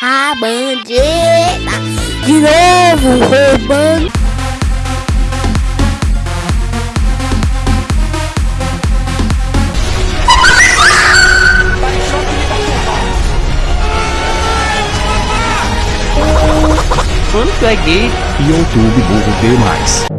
tá bandida de novo Mano, tu é gay. YouTube Burro demais.